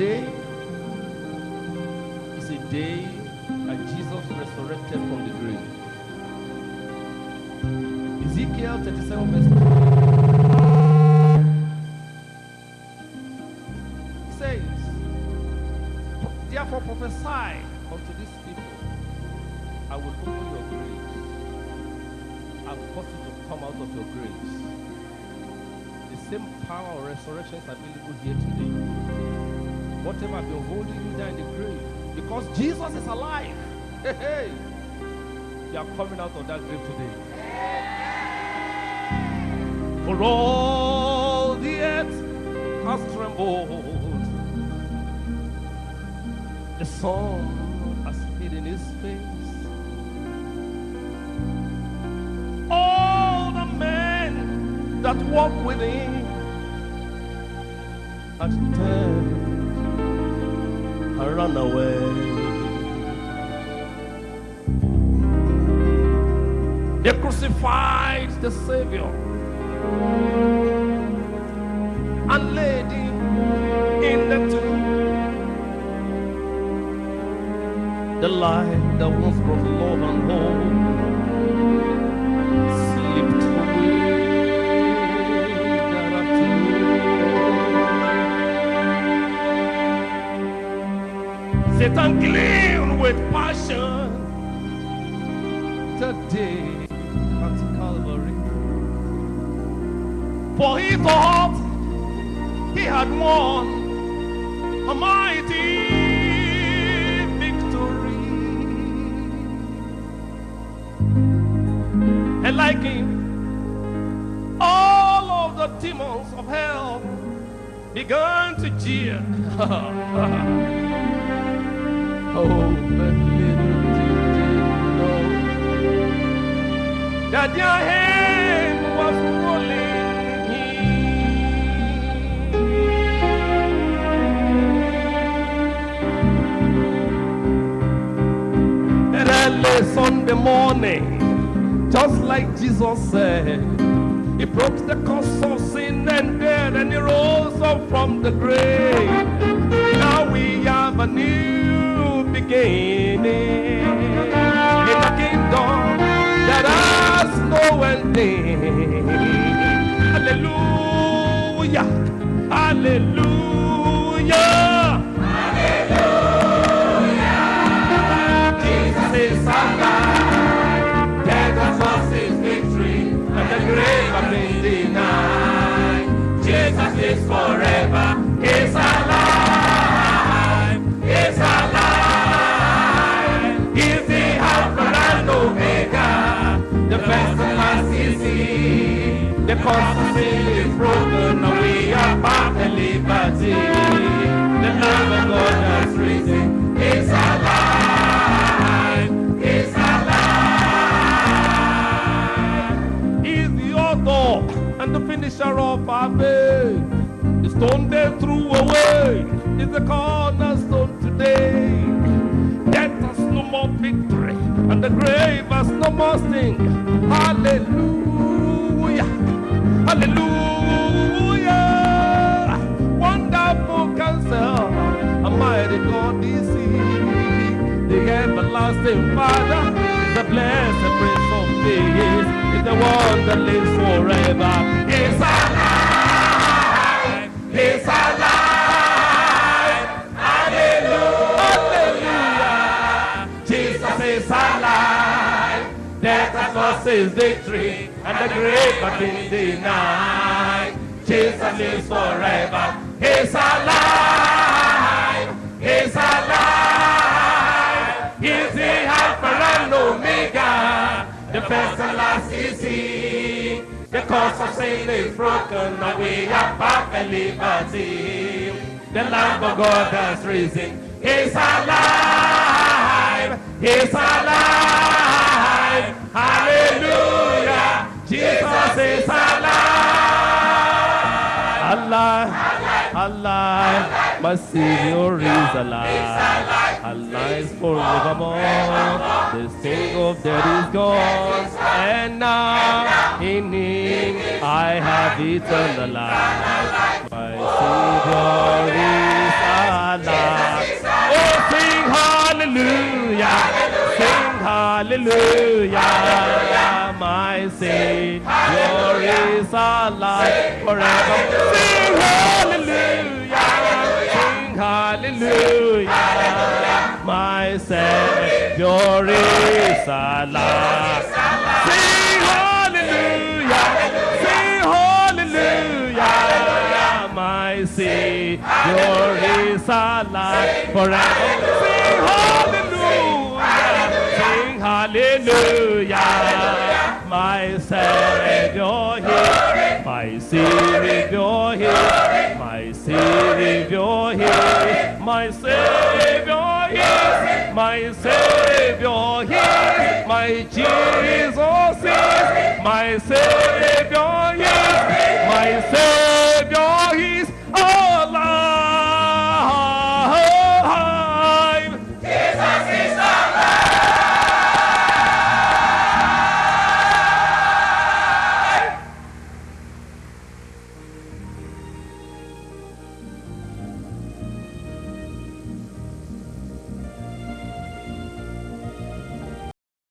day that Jesus resurrected from the grave. Ezekiel 37 verse 2 says, Therefore prophesy unto these people, I will open your graves and cause you to come out of your graves. The same power of resurrection is available here today. Whatever has been holding you down in the grave, because Jesus is alive. Hey, hey. You are coming out of that grave today. For all the earth has trembled. The sun has hidden his face. All the men that walk with him had turned run away. They crucified the Savior and laid him in the tomb. The light that once brought love and hope Satan gleamed with passion today at Calvary. For he thought he had won a mighty victory. And like him, all of the demons of hell began to jeer. oh, but little did they know that your hand was rolling in. And early Sunday morning, just like Jesus said, he broke the curse of sin and death and he rose up from the grave. Now we have a new beginning in the kingdom that has no ending. Hallelujah. Hallelujah. The sin is broken, and we are back in liberty. The Lamb of God has risen. He's alive. He's alive. He's the author and the finisher of our faith. The stone they threw away is the cornerstone today. Death has no more victory, and the grave has no more sting. Hallelujah! Hallelujah! Wonderful counsel, a mighty God is He. The everlasting Father, the blessed Prince of Peace, is the one that lives forever. He's alive! He's alive! Hallelujah! Jesus is alive. Death has lost his victory, and the grave has been denied. Jesus lives forever. He's alive. He's alive. He's the Alpha and Omega. The first and last is he. The curse of sin is broken, and we are back in liberty. The Lamb of God has risen. He's alive. He's alive. Hallelujah. Jesus is alive. Alive. Alive. My Savior is alive. Alive forevermore. The sting of death is gone. And now in Him I have eternal life. My Savior is alive. Oh, sing hallelujah. Hallelujah. My Savior is alive forever. Sing hallelujah. Sing hallelujah. My Savior is alive. Sing hallelujah. Sing hallelujah. My Savior is alive forever. Sing hallelujah. Hallelujah. My Savior here. My Savior here. My Savior here. My Savior here. My Savior here. My Jesus my Savior here. My Savior